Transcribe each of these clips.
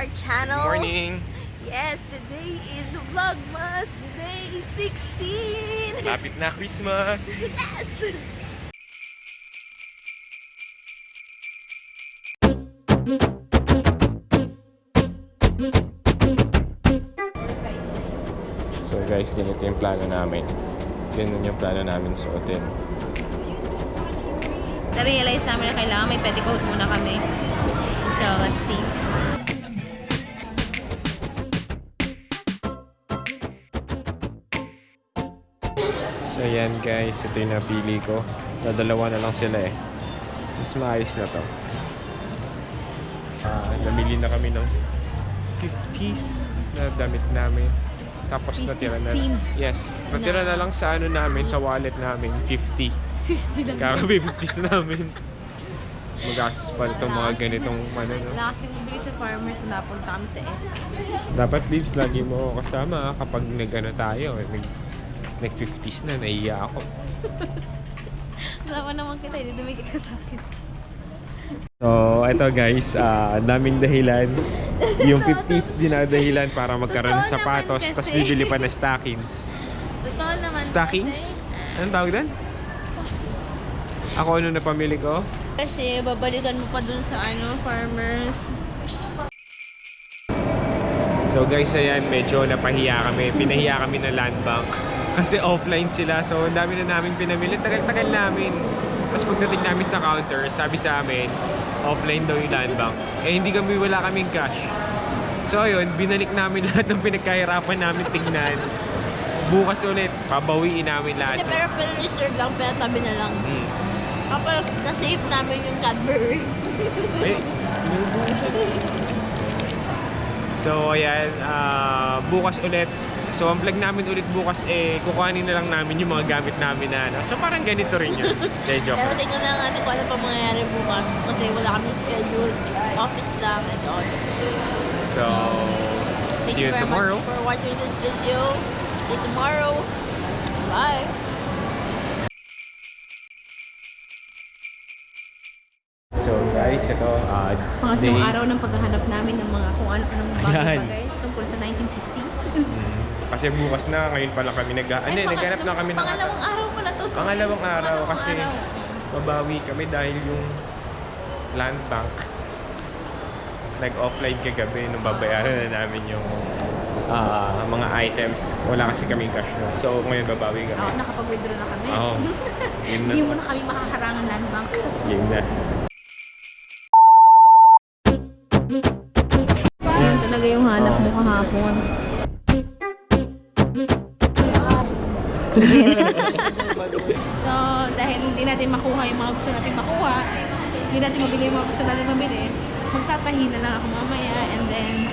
our channel. Morning! Yes, today is Vlogmas Day 16. Lapit na Christmas! Yes! So guys, ganito yung plano namin. Ganun yung plano namin suotin. Na-realize namin na kailangan may petticoat muna kami. So, let's see. So yan guys, ito yung napili ko. Dadalawa na lang sila eh. Mas maayos na to. Ah, namili na kami ng 50s na damit namin. Tapos 50s natira na theme. Yes, natira na lang sa ano namin, sa wallet namin, 50. 50 lang. Kakabi 50s namin. Magastos pa itong mga ganitong ano, no? Wala kasing bumili sa farmers na napunta kami sa SM. Dapat babes, lagi mo kasama kapag nag-ano tayo, nag, nag-50s na, naiiya ako. Kasama naman kita, hindi dumikit ka sa akin. So, ito guys, ah, ang daming dahilan. Yung 50s dinadahilan para magkaroon ng sapatos, kasi. tapos bibili pa ng stockings. Totoo naman Stockings? Anong tawag doon? Ako ano na pamili ko? Kasi, kasi babalikan mo pa dun sa ano, farmers. So guys, ayan, medyo napahiya kami. Pinahiya kami ng land bank. Kasi offline sila. So, ang dami na namin pinamili. Tagal-tagal namin. Tapos pagdating namin sa counter, sabi sa amin, offline daw yung land bank. Eh, hindi kami, wala kaming cash. So, ayun, binalik namin lahat ng pinagkahirapan namin tingnan. Bukas ulit, pabawiin namin lahat. Pero pero reserve lang, pero tabi na lang. Mm. Kapag na-save namin yung Cadbury. Eh. So, ayan, ah, bukas ulit. So, ang vlog namin ulit bukas, eh, kukuhanin na lang namin yung mga gamit namin na, ano. So, parang ganito rin yun. De, joke. Pero tingnan lang natin kung ano pa mangyayari bukas. Kasi wala kami schedule. Office lang and all. So, Thank see you very tomorrow. much for watching this video. See you tomorrow. Bye. So, guys, ito, ah, Pangatlong day- araw ng paghahanap namin ng mga kung ano-anong bagay-bagay tungkol sa 1950s. Mm. Kasi bukas na, ngayon pa lang kami nag... Ano, Ay, naghanap na kami ng... Pangalawang araw pala to. sorry. Pangalawang araw Pangalawang kasi araw. mabawi kami dahil yung land bank nag-offline kagabi nung babayaran na namin yung ah, mga items. Wala kasi kaming cash no. So ngayon babawi Oo, kami. nakapag-withdraw na kami. Oo. Na. Hindi mo na kami makaharangan land bank. Yun na. Talaga yung hanap mo kahapon. so, dahil hindi natin makuha yung mga gusto natin makuha, hindi natin mabili yung mga gusto natin mabili, magtatahi na lang ako mamaya and then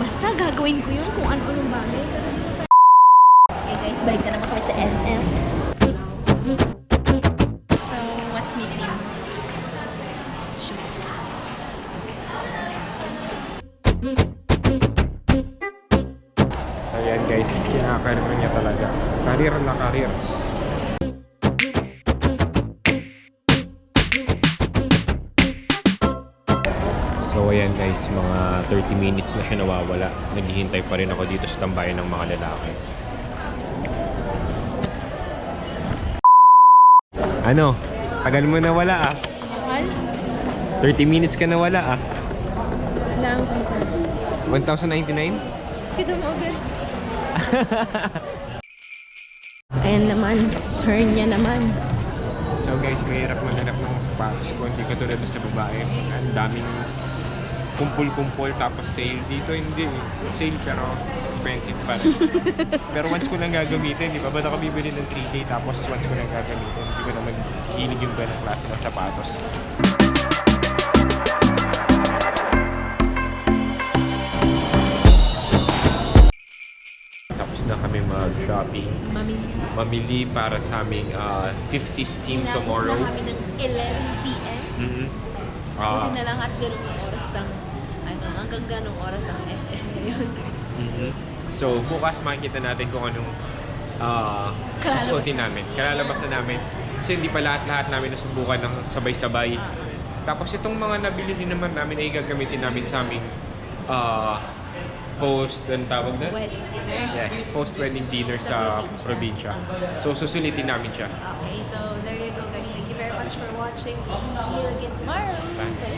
basta gagawin ko yun kung ano yung bagay. Okay guys, balik na naman kami sa SM. So yan guys, kinakarir niya talaga. Career na career. So ayan guys, mga 30 minutes na siya nawawala. Naghihintay pa rin ako dito sa tambayan ng mga lalaki. Ano? Tagal mo nawala ah. Mahal? 30 minutes ka nawala ah. Lang kita. 1,099? Kita mo agad. Ayan naman. Turn niya naman. So guys, mahirap maghanap ng sapatos ko. Hindi katulad sa babae. Ang daming kumpul-kumpul tapos sale. Dito hindi. Sale pero expensive pa rin. pero once ko lang gagamitin, di ba? Ba't ako bibili ng 3K tapos once ko lang gagamitin, hindi ko naman hilig yung ganang klase ng sapatos. Mag-shopping. Mamili. Mamili para sa aming ah, 50s team Inabot tomorrow. na kami ng 11 p.m. Mhm. Buti Ah, na lang at ganung oras ang ano, hanggang ganung oras ang SM ngayon. mhm. So, bukas makikita natin kung anong ah, Kalalabasan. susuotin namin. Kalalabasan namin. Kasi hindi pa lahat-lahat namin nasubukan ng sabay-sabay. Tapos itong mga nabili din naman namin ay gagamitin namin sa aming uh, post, ang tawag na? Wedding dinner. Yes, post-wedding dinner sa probinsya. So, susulitin namin siya. Okay, so there you go guys. Thank you very much for watching. See you again tomorrow. Bye.